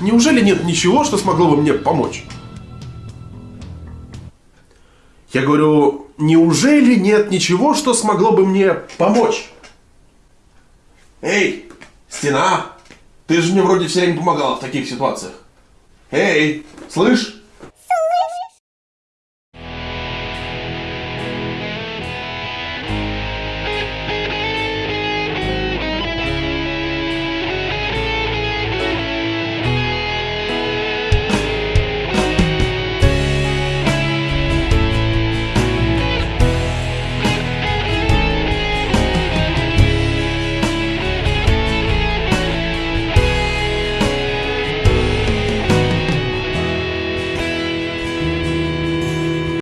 Неужели нет ничего, что смогло бы мне помочь? Я говорю, неужели нет ничего, что смогло бы мне помочь? Эй, стена, ты же мне вроде все время помогала в таких ситуациях. Эй, слышь?